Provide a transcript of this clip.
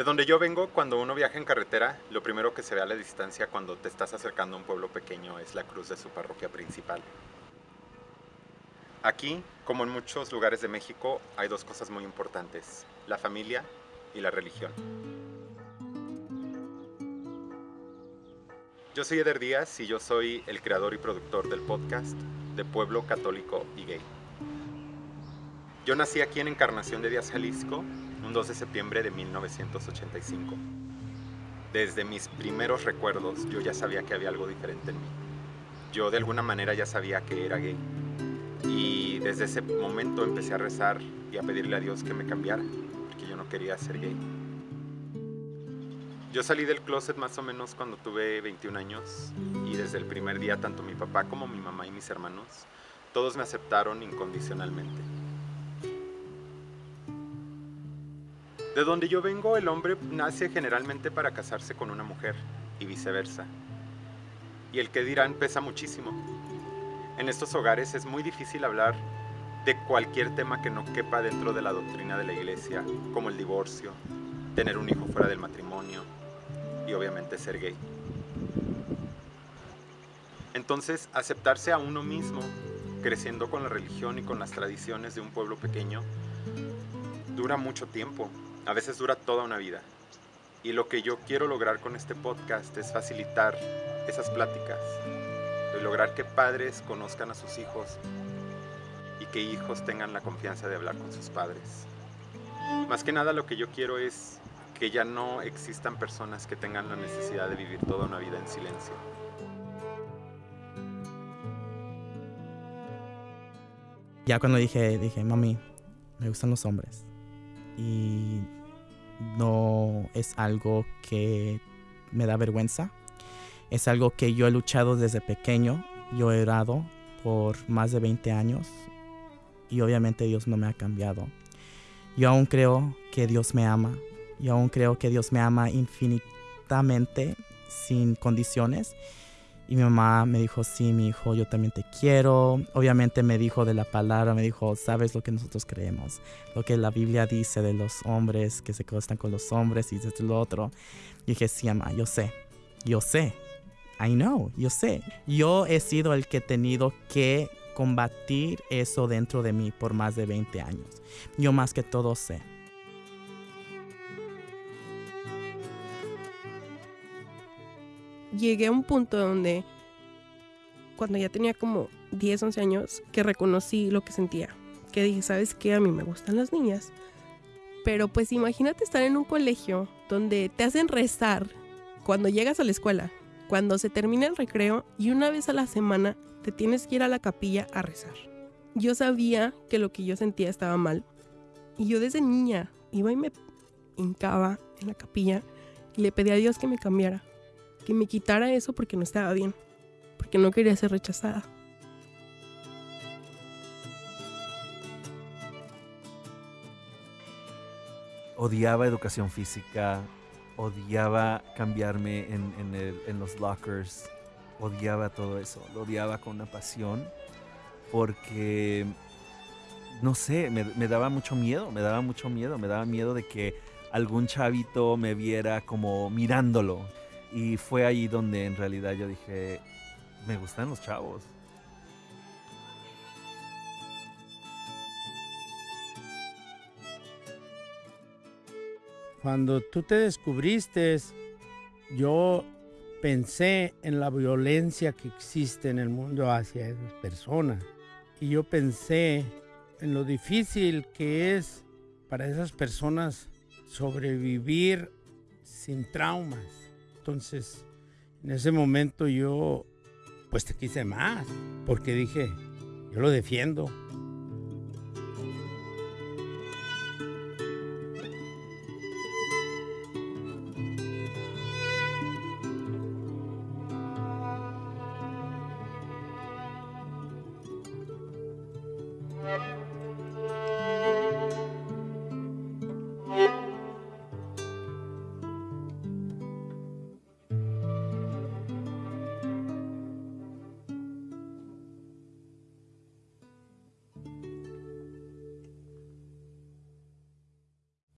De donde yo vengo, cuando uno viaja en carretera, lo primero que se ve a la distancia cuando te estás acercando a un pueblo pequeño es la cruz de su parroquia principal. Aquí, como en muchos lugares de México, hay dos cosas muy importantes, la familia y la religión. Yo soy Eder Díaz y yo soy el creador y productor del podcast de Pueblo Católico y Gay. Yo nací aquí en Encarnación de Díaz, Jalisco, un 2 de septiembre de 1985. Desde mis primeros recuerdos yo ya sabía que había algo diferente en mí. Yo de alguna manera ya sabía que era gay. Y desde ese momento empecé a rezar y a pedirle a Dios que me cambiara, porque yo no quería ser gay. Yo salí del closet más o menos cuando tuve 21 años y desde el primer día tanto mi papá como mi mamá y mis hermanos, todos me aceptaron incondicionalmente. De donde yo vengo, el hombre nace generalmente para casarse con una mujer y viceversa. Y el que dirán pesa muchísimo. En estos hogares es muy difícil hablar de cualquier tema que no quepa dentro de la doctrina de la iglesia, como el divorcio, tener un hijo fuera del matrimonio y obviamente ser gay. Entonces, aceptarse a uno mismo, creciendo con la religión y con las tradiciones de un pueblo pequeño, dura mucho tiempo a veces dura toda una vida. Y lo que yo quiero lograr con este podcast es facilitar esas pláticas, de lograr que padres conozcan a sus hijos y que hijos tengan la confianza de hablar con sus padres. Más que nada lo que yo quiero es que ya no existan personas que tengan la necesidad de vivir toda una vida en silencio. Ya cuando dije, dije, mami, me gustan los hombres y no es algo que me da vergüenza. Es algo que yo he luchado desde pequeño. Yo he orado por más de 20 años y obviamente Dios no me ha cambiado. Yo aún creo que Dios me ama. Yo aún creo que Dios me ama infinitamente, sin condiciones. Y mi mamá me dijo, sí, mi hijo, yo también te quiero. Obviamente me dijo de la palabra, me dijo, sabes lo que nosotros creemos, lo que la Biblia dice de los hombres que se acostan con los hombres y desde lo otro. Y dije, sí, mamá, yo sé, yo sé. I know, yo sé. Yo he sido el que he tenido que combatir eso dentro de mí por más de 20 años. Yo más que todo sé. Llegué a un punto donde, cuando ya tenía como 10, 11 años, que reconocí lo que sentía. Que dije, ¿sabes qué? A mí me gustan las niñas. Pero pues imagínate estar en un colegio donde te hacen rezar cuando llegas a la escuela, cuando se termina el recreo y una vez a la semana te tienes que ir a la capilla a rezar. Yo sabía que lo que yo sentía estaba mal. Y yo desde niña iba y me hincaba en la capilla y le pedía a Dios que me cambiara que me quitara eso porque no estaba bien, porque no quería ser rechazada. Odiaba educación física, odiaba cambiarme en, los lockers, odiaba todo eso, lo odiaba con una pasión porque, no sé, me, me, daba mucho miedo, me daba mucho miedo, me daba miedo de que algún chavito me viera como mirándolo, y fue ahí donde en realidad yo dije, me gustan los chavos. Cuando tú te descubriste, yo pensé en la violencia que existe en el mundo hacia esas personas. Y yo pensé en lo difícil que es para esas personas sobrevivir sin traumas. Entonces, en ese momento yo, pues te quise más, porque dije, yo lo defiendo.